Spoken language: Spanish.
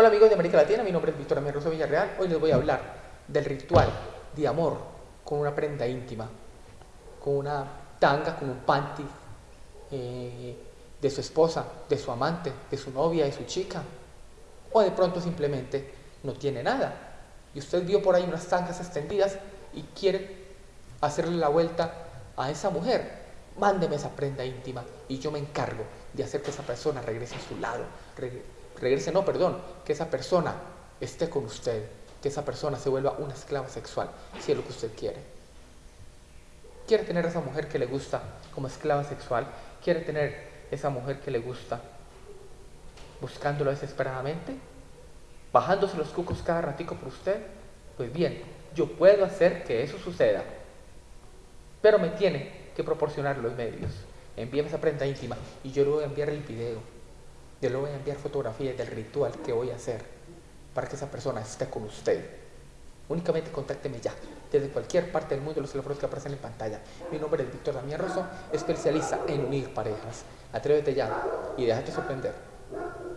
Hola amigos de América Latina, mi nombre es Víctor Amir Rosso Villarreal. Hoy les voy a hablar del ritual de amor con una prenda íntima, con una tanga, con un panty eh, de su esposa, de su amante, de su novia, de su chica. O de pronto simplemente no tiene nada. Y usted vio por ahí unas tangas extendidas y quiere hacerle la vuelta a esa mujer. Mándeme esa prenda íntima y yo me encargo de hacer que esa persona regrese a su lado. Regrese, no, perdón, que esa persona esté con usted, que esa persona se vuelva una esclava sexual, si es lo que usted quiere. ¿Quiere tener a esa mujer que le gusta como esclava sexual? ¿Quiere tener esa mujer que le gusta buscándolo desesperadamente? ¿Bajándose los cucos cada ratico por usted? Pues bien, yo puedo hacer que eso suceda, pero me tiene que proporcionar los medios. Envíame esa prenda íntima y yo le voy a enviar el video. Yo le voy a enviar fotografías del ritual que voy a hacer para que esa persona esté con usted. Únicamente contácteme ya, desde cualquier parte del mundo, los teléfonos que aparecen en pantalla. Mi nombre es Víctor Damián Rosso, especialista en unir parejas. Atrévete ya y déjate sorprender.